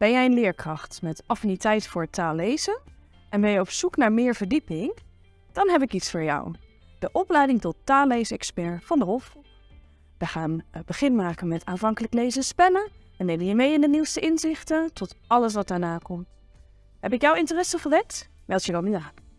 Ben jij een leerkracht met affiniteit voor taallezen en ben je op zoek naar meer verdieping? Dan heb ik iets voor jou. De opleiding tot taalleesexpert van de Hof. We gaan eh, begin maken met aanvankelijk lezen spellen. en nemen je mee in de nieuwste inzichten tot alles wat daarna komt. Heb ik jouw interesse gewekt? Meld je dan nu aan.